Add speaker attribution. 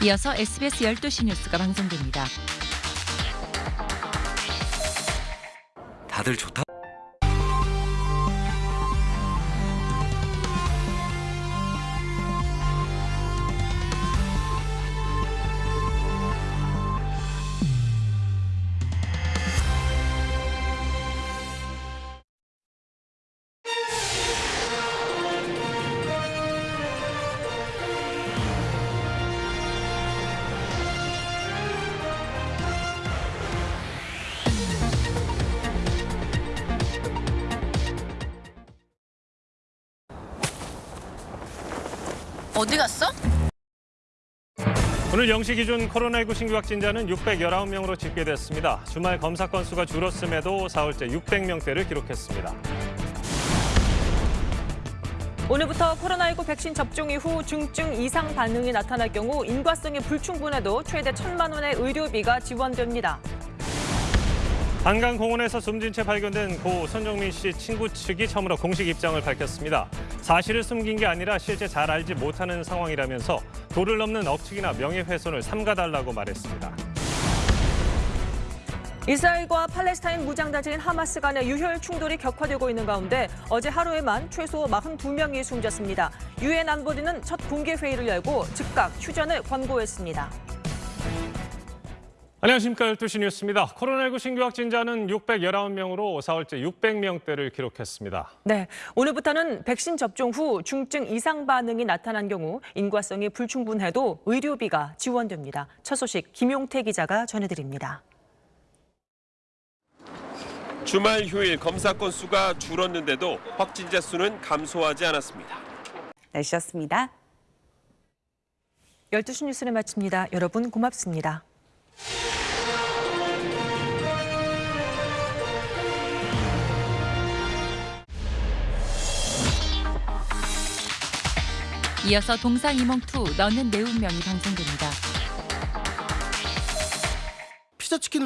Speaker 1: 이어서 SBS 12시 뉴스가 방송됩니다.
Speaker 2: 다들 좋다.
Speaker 3: 어디 갔어?
Speaker 4: 오늘 0시 기준 코로나19 신규 확진자는 619명으로 집계됐습니다. 주말 검사 건수가 줄었음에도 사흘째 600명대를 기록했습니다.
Speaker 5: 오늘부터 코로나19 백신 접종 이후 중증 이상 반응이 나타날 경우 인과성이 불충분해도 최대 천만 원의 의료비가 지원됩니다.
Speaker 4: 한강공원에서 숨진 채 발견된 고 손정민 씨 친구 측이 처음으로 공식 입장을 밝혔습니다. 사실을 숨긴 게 아니라 실제 잘 알지 못하는 상황이라면서 도를 넘는 억측이나 명예훼손을 삼가달라고 말했습니다.
Speaker 5: 이스라엘과 팔레스타인 무장단체인 하마스 간의 유혈 충돌이 격화되고 있는 가운데 어제 하루에만 최소 42명이 숨졌습니다. 유엔 안보리는 첫 공개 회의를 열고 즉각 휴전을 권고했습니다.
Speaker 4: 안녕하십니까 12시 뉴스입니다. 코로나19 신규 확진자는 619명으로 사흘째 600명대를 기록했습니다.
Speaker 5: 네, 오늘부터는 백신 접종 후 중증 이상 반응이 나타난 경우 인과성이 불충분해도 의료비가 지원됩니다. 첫 소식 김용태 기자가 전해드립니다.
Speaker 6: 주말 휴일 검사 건수가 줄었는데도 확진자 수는 감소하지 않았습니다.
Speaker 7: 날씨였습니다.
Speaker 5: 12시 뉴스를 마칩니다. 여러분 고맙습니다.
Speaker 1: 이어서 동상이몽2 너는 내 운명이 방송됩니다.
Speaker 8: 피자치킨을